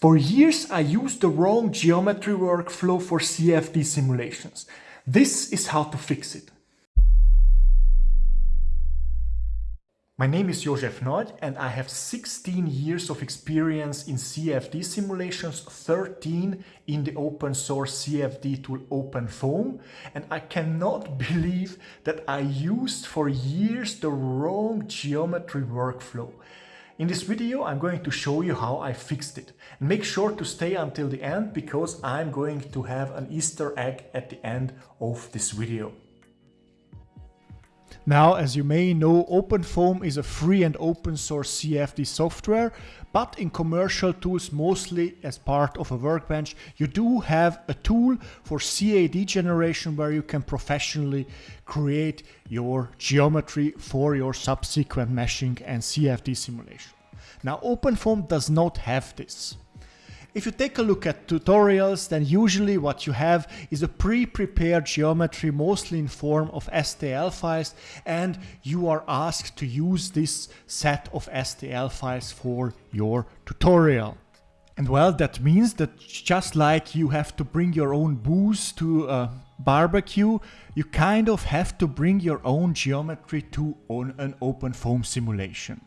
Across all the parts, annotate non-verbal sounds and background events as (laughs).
For years I used the wrong geometry workflow for CFD simulations. This is how to fix it. My name is Josef Nagy and I have 16 years of experience in CFD simulations, 13 in the open source CFD tool OpenFOAM and I cannot (laughs) believe that I used for years the wrong geometry workflow. In this video I'm going to show you how I fixed it. Make sure to stay until the end because I'm going to have an Easter egg at the end of this video. Now, as you may know, OpenFOAM is a free and open source CFD software, but in commercial tools, mostly as part of a workbench, you do have a tool for CAD generation where you can professionally create your geometry for your subsequent meshing and CFD simulation. Now, OpenFOAM does not have this. If you take a look at tutorials, then usually what you have is a pre-prepared geometry, mostly in form of STL files, and you are asked to use this set of STL files for your tutorial. And well, that means that just like you have to bring your own booze to a barbecue, you kind of have to bring your own geometry to on an OpenFOAM simulation.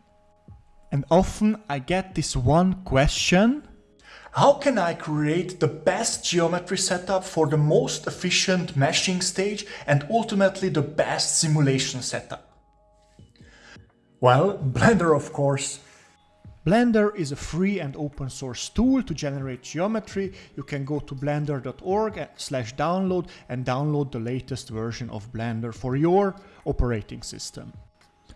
And often I get this one question, how can I create the best geometry setup for the most efficient meshing stage and ultimately the best simulation setup? Well, Blender of course. Blender is a free and open source tool to generate geometry. You can go to blender.org slash download and download the latest version of Blender for your operating system.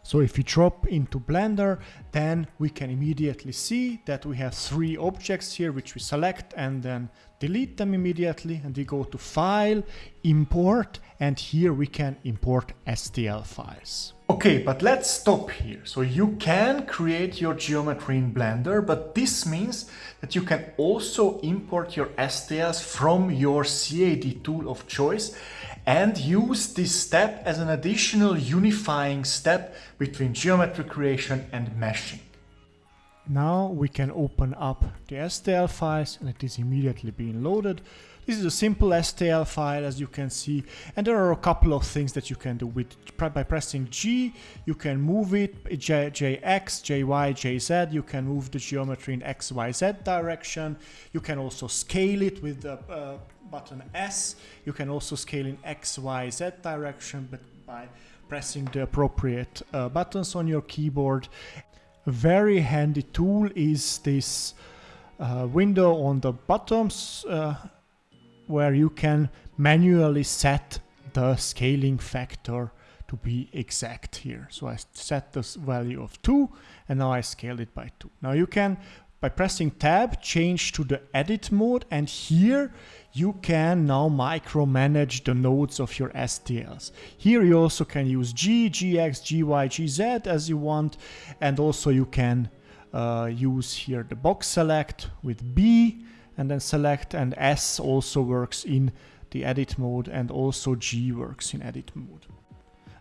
So if we drop into Blender, then we can immediately see that we have three objects here, which we select and then delete them immediately. And we go to File, Import, and here we can import STL files. Okay, but let's stop here. So you can create your geometry in Blender, but this means that you can also import your STLs from your CAD tool of choice and use this step as an additional unifying step between geometry creation and meshing. Now we can open up the STL files and it is immediately being loaded. This is a simple STL file as you can see. And there are a couple of things that you can do with by pressing G you can move it J, JX, JY, JZ you can move the geometry in XYZ direction. You can also scale it with the uh, button S. You can also scale in XYZ direction but by pressing the appropriate uh, buttons on your keyboard. A very handy tool is this uh, window on the bottoms uh, where you can manually set the scaling factor to be exact here. So I set this value of 2 and now I scale it by 2. Now you can, by pressing tab, change to the edit mode and here you can now micromanage the nodes of your STLs. Here you also can use G, GX, GY, GZ as you want and also you can uh, use here the box select with B and then select and S also works in the edit mode and also G works in edit mode.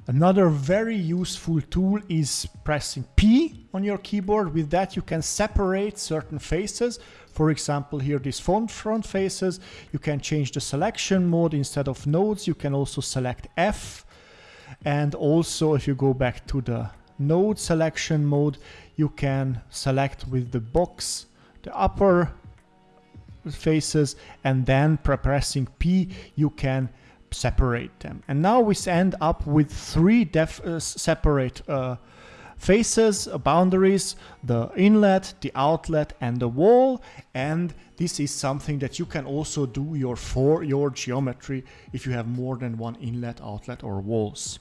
Another very useful tool is pressing P on your keyboard. With that you can separate certain faces. For example here these front, front faces. You can change the selection mode instead of nodes. You can also select F. And also if you go back to the node selection mode you can select with the box the upper faces and then pressing P you can separate them. And now we end up with three uh, separate uh, faces, uh, boundaries, the inlet, the outlet and the wall and this is something that you can also do your for your geometry if you have more than one inlet, outlet or walls.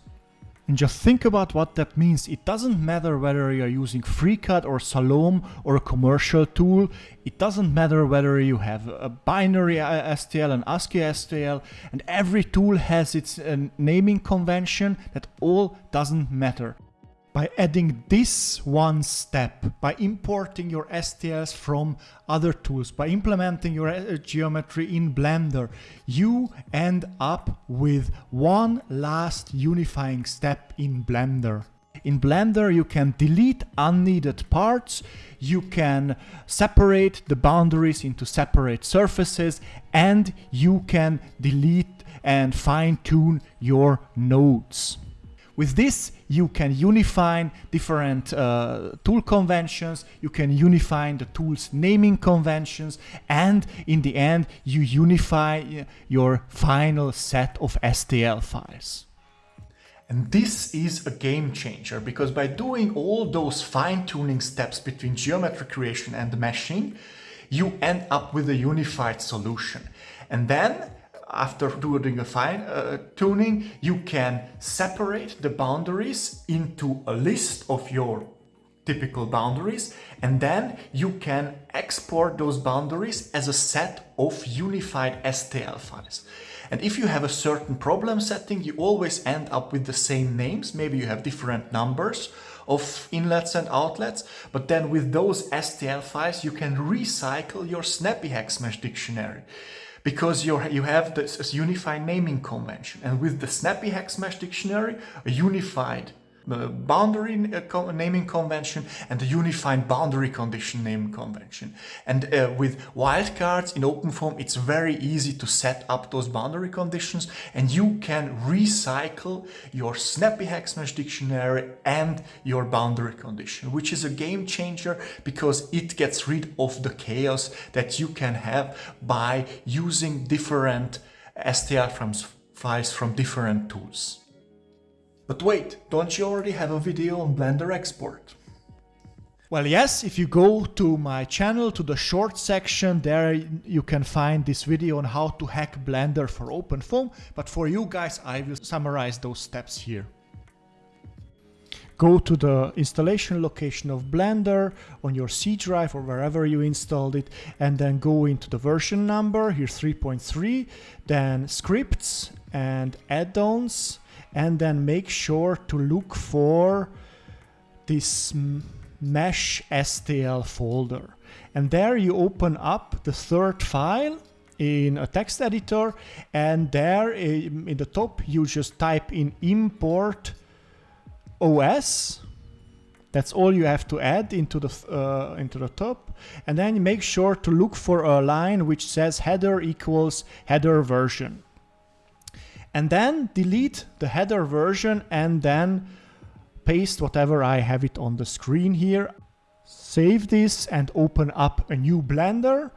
And just think about what that means. It doesn't matter whether you're using FreeCAD or Salome or a commercial tool. It doesn't matter whether you have a binary STL and ASCII STL and every tool has its uh, naming convention. That all doesn't matter by adding this one step, by importing your STLs from other tools, by implementing your uh, geometry in Blender, you end up with one last unifying step in Blender. in Blender you can delete unneeded parts, you can separate the boundaries into separate surfaces, and you can delete and fine tune your nodes. With this, you can unify different uh, tool conventions, you can unify the tool's naming conventions, and in the end, you unify uh, your final set of STL files. And this is a game changer because by doing all those fine-tuning steps between geometry creation and meshing, you end up with a unified solution. And then after doing a fine uh, tuning, you can separate the boundaries into a list of your typical boundaries and then you can export those boundaries as a set of unified STL files. And if you have a certain problem setting, you always end up with the same names. Maybe you have different numbers of inlets and outlets, but then with those STL files, you can recycle your snappy HexMesh dictionary because you you have this unified naming convention. And with the Snappy HexMesh dictionary, a unified boundary uh, naming convention and the unified boundary condition naming convention. And uh, with wildcards in OpenFOAM, it's very easy to set up those boundary conditions and you can recycle your snappy HexMesh dictionary and your boundary condition, which is a game changer because it gets rid of the chaos that you can have by using different STL files from different tools. But wait, don't you already have a video on Blender export? Well, yes, if you go to my channel, to the short section, there you can find this video on how to hack Blender for OpenFOAM, but for you guys, I will summarize those steps here. Go to the installation location of Blender on your C drive or wherever you installed it, and then go into the version number, here 3.3, then scripts and add-ons, and then make sure to look for this mesh STL folder. And there you open up the third file in a text editor and there in the top you just type in import OS that's all you have to add into the uh, into the top. And then make sure to look for a line which says header equals header version and then delete the header version and then paste whatever I have it on the screen here. Save this and open up a new Blender.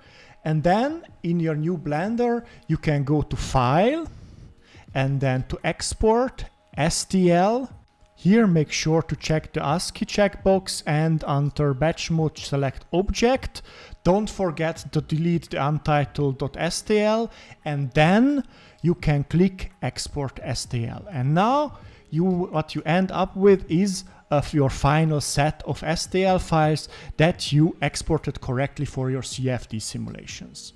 And then in your new Blender, you can go to File and then to Export, STL. Here make sure to check the ASCII checkbox and under batch mode select object. Don't forget to delete the untitled.stl and then you can click export STL. And now you what you end up with is of your final set of STL files that you exported correctly for your CFD simulations.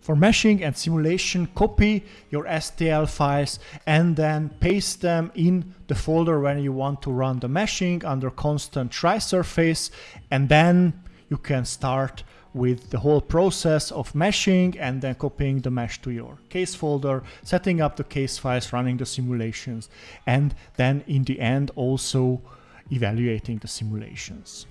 For meshing and simulation, copy your STL files and then paste them in the folder when you want to run the meshing under constant tri-surface and then you can start with the whole process of meshing and then copying the mesh to your case folder, setting up the case files, running the simulations, and then in the end also evaluating the simulations.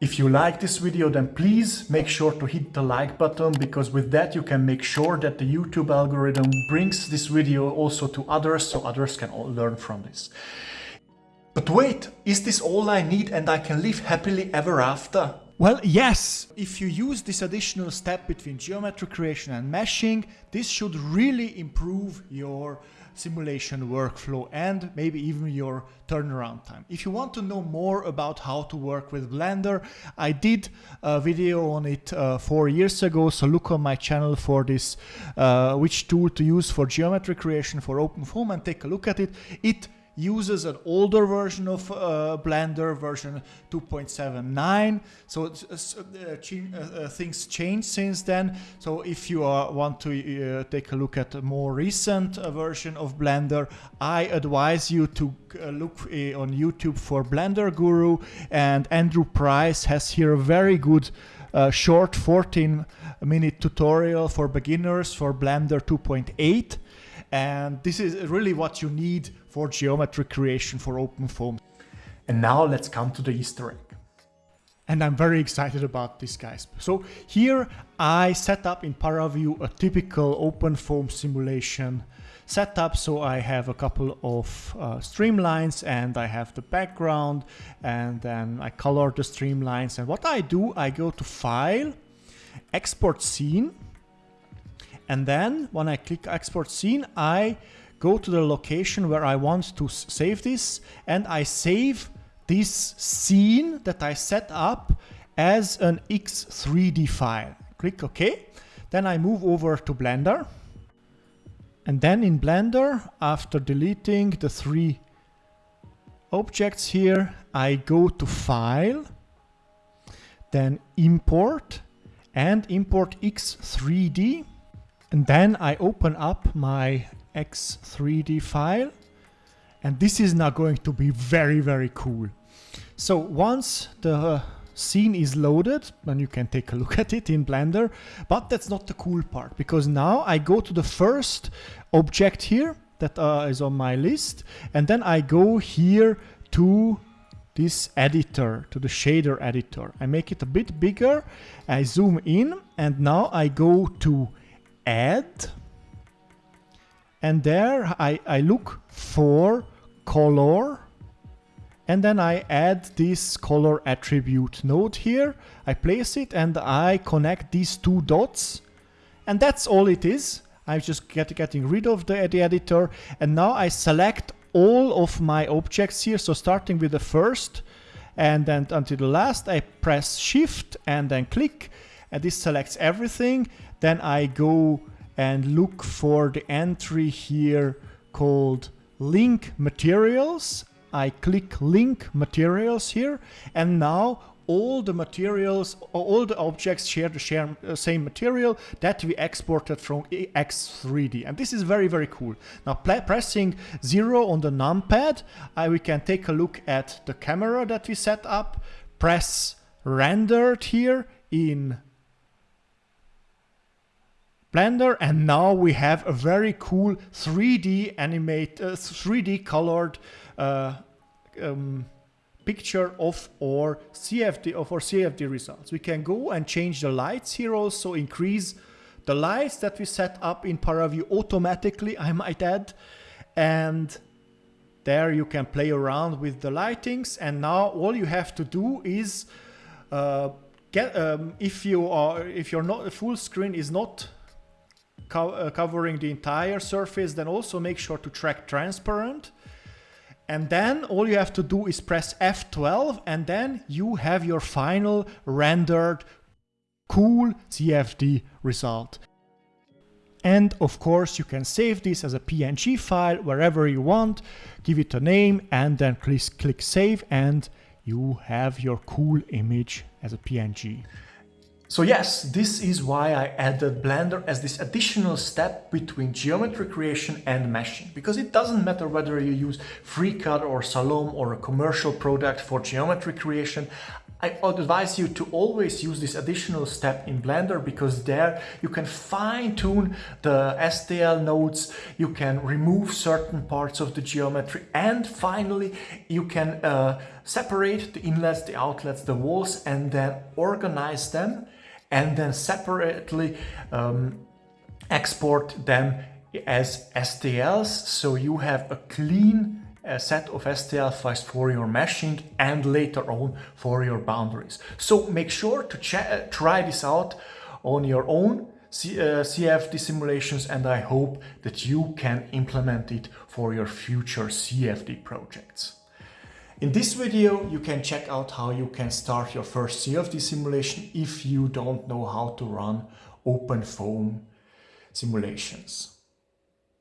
If you like this video, then please make sure to hit the like button because with that you can make sure that the YouTube algorithm brings this video also to others so others can all learn from this. But wait, is this all I need and I can live happily ever after? Well, yes, if you use this additional step between geometry creation and meshing, this should really improve your simulation workflow and maybe even your turnaround time. If you want to know more about how to work with Blender, I did a video on it uh, four years ago, so look on my channel for this, uh, which tool to use for geometry creation for OpenFOAM and take a look at it. It uses an older version of uh, Blender, version 2.79. So uh, uh, uh, things changed since then. So if you want to take a look at a more recent version of Blender, I advise you to look on YouTube for Blender Guru and Andrew Price has here a very good uh, short 14 minute tutorial for beginners for Blender 2.8 and this is really what you need for geometry creation for OpenFOAM. And now let's come to the Easter egg. And I'm very excited about this guys. So here I set up in ParaView a typical OpenFOAM simulation setup. So I have a couple of uh, streamlines and I have the background and then I color the streamlines. And what I do, I go to File, Export Scene. And then when I click Export Scene, I go to the location where I want to save this and I save this scene that I set up as an X3D file. Click OK. Then I move over to Blender. And then in Blender, after deleting the three objects here, I go to File, then Import, and import X3D. And then I open up my X3D file. And this is now going to be very, very cool. So once the scene is loaded and you can take a look at it in Blender, but that's not the cool part because now I go to the first object here that uh, is on my list and then I go here to this editor, to the shader editor. I make it a bit bigger, I zoom in and now I go to add and there I, I look for color and then I add this color attribute node here. I place it and I connect these two dots. And that's all it is. I'm just get, getting rid of the, the editor. And now I select all of my objects here. So starting with the first and then until the last, I press shift and then click. And this selects everything. Then I go and look for the entry here called link materials I click link materials here and now all the materials, all the objects share the share, uh, same material that we exported from X3D. And this is very, very cool. Now pressing zero on the numpad, we can take a look at the camera that we set up, press rendered here in Blender and now we have a very cool 3D animate, uh, 3D colored uh, um, picture of our CFD of our CFD results. We can go and change the lights here also, increase the lights that we set up in ParaView automatically, I might add. And there you can play around with the lightings. And now all you have to do is uh, get um, if you are if you're not full screen is not co uh, covering the entire surface, then also make sure to track transparent and then all you have to do is press F12 and then you have your final rendered cool CFD result. And of course you can save this as a PNG file wherever you want, give it a name and then click, click save and you have your cool image as a PNG. So yes, this is why I added Blender as this additional step between geometry creation and meshing. Because it doesn't matter whether you use FreeCAD or Salome or a commercial product for geometry creation, I advise you to always use this additional step in Blender because there you can fine tune the STL nodes, you can remove certain parts of the geometry and finally you can uh, separate the inlets, the outlets, the walls and then organize them and then separately um, export them as STLs so you have a clean uh, set of STL files for your meshing and later on for your boundaries. So make sure to uh, try this out on your own C uh, CFD simulations and I hope that you can implement it for your future CFD projects. In this video, you can check out how you can start your first CFD simulation if you don't know how to run OpenFOAM simulations.